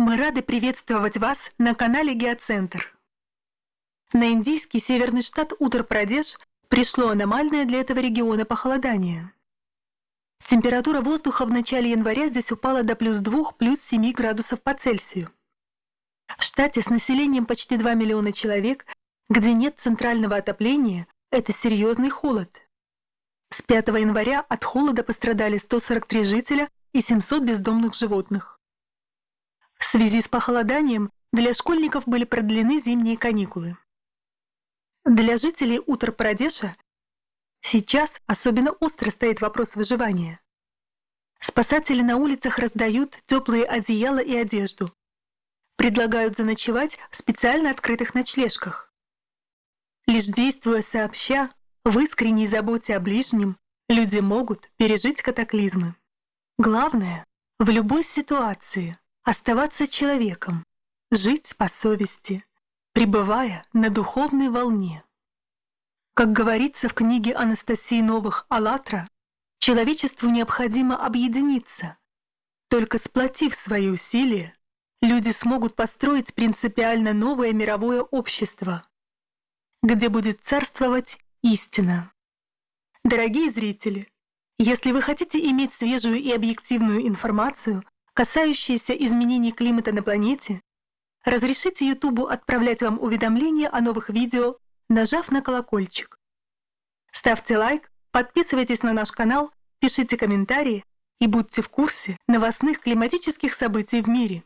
Мы рады приветствовать вас на канале Геоцентр. На индийский северный штат Утар-Прадеш пришло аномальное для этого региона похолодание. Температура воздуха в начале января здесь упала до плюс 2, плюс 7 градусов по Цельсию. В штате с населением почти 2 миллиона человек, где нет центрального отопления, это серьезный холод. С 5 января от холода пострадали 143 жителя и 700 бездомных животных. В связи с похолоданием для школьников были продлены зимние каникулы. Для жителей Утар-Прадеша сейчас особенно остро стоит вопрос выживания. Спасатели на улицах раздают теплые одеяла и одежду. Предлагают заночевать в специально открытых ночлежках. Лишь действуя сообща, в искренней заботе о ближнем, люди могут пережить катаклизмы. Главное, в любой ситуации оставаться человеком, жить по совести, пребывая на духовной волне. Как говорится в книге Анастасии Новых «АЛЛАТРА», человечеству необходимо объединиться. Только сплотив свои усилия, люди смогут построить принципиально новое мировое общество, где будет царствовать истина. Дорогие зрители, если вы хотите иметь свежую и объективную информацию касающиеся изменений климата на планете, разрешите Ютубу отправлять вам уведомления о новых видео, нажав на колокольчик. Ставьте лайк, подписывайтесь на наш канал, пишите комментарии и будьте в курсе новостных климатических событий в мире.